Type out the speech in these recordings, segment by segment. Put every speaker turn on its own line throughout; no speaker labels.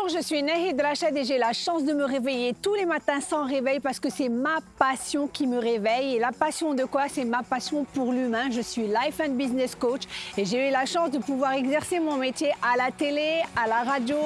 Bonjour, je suis Nahid Rachad et j'ai la chance de me réveiller tous les matins sans réveil parce que c'est ma passion qui me réveille. Et la passion de quoi? C'est ma passion pour l'humain. Je suis Life and Business Coach et j'ai eu la chance de pouvoir exercer mon métier à la télé, à la radio,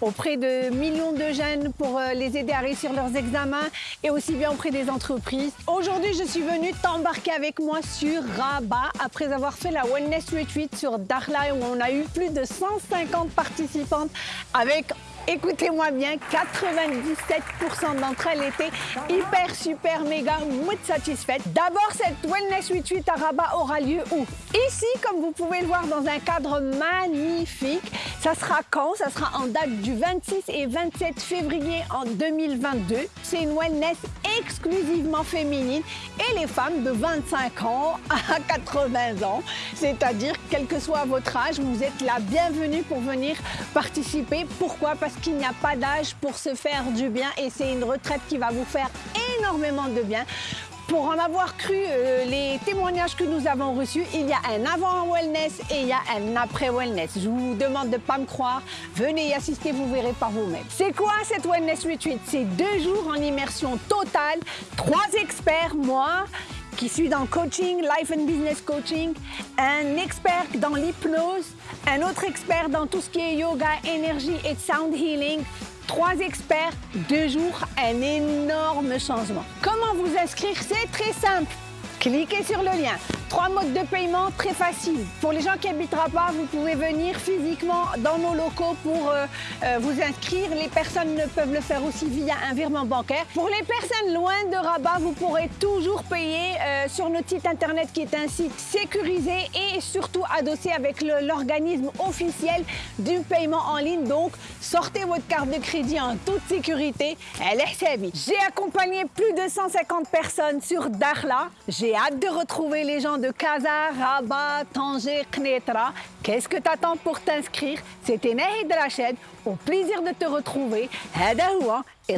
auprès de millions de jeunes pour euh, les aider à réussir leurs examens et aussi bien auprès des entreprises. Aujourd'hui, je suis venue t'embarquer avec moi sur Rabat après avoir fait la Wellness Retreat sur Dakhla où on a eu plus de 150 participantes avec Écoutez-moi bien, 97% d'entre elles étaient hyper, super, méga, mood satisfaites. D'abord, cette Wellness Retreat à Rabat aura lieu où? Ici, comme vous pouvez le voir, dans un cadre magnifique. Ça sera quand? Ça sera en date du 26 et 27 février en 2022. C'est une wellness exclusivement féminine et les femmes de 25 ans à 80 ans. C'est-à-dire, quel que soit votre âge, vous êtes la bienvenue pour venir participer. Pourquoi? Parce qu'il n'y a pas d'âge pour se faire du bien et c'est une retraite qui va vous faire énormément de bien. Pour en avoir cru euh, les témoignages que nous avons reçus, il y a un avant wellness et il y a un après wellness. Je vous demande de ne pas me croire. Venez y assister, vous verrez par vous-même. C'est quoi cette wellness retreat? C'est deux jours en immersion totale, trois experts, moi, qui suis dans coaching, life and business coaching, un expert dans l'hypnose, un autre expert dans tout ce qui est yoga, énergie et sound healing, trois experts, deux jours, un énorme changement. Comment vous inscrire? C'est très simple. Cliquez sur le lien. Trois modes de paiement très faciles. Pour les gens qui habitent Rabat, vous pouvez venir physiquement dans nos locaux pour euh, euh, vous inscrire. Les personnes ne peuvent le faire aussi via un virement bancaire. Pour les personnes loin de Rabat, vous pourrez toujours payer euh, sur notre site internet qui est un site sécurisé et surtout adossé avec l'organisme officiel du paiement en ligne. Donc, sortez votre carte de crédit en toute sécurité. Elle est J'ai accompagné plus de 150 personnes sur Dakhla. J'ai hâte de retrouver les gens de Kaza, Rabat, Tanger, Knetra. Qu'est-ce que t'attends pour t'inscrire? C'était Nahid Rachid. Au plaisir de te retrouver. Hada et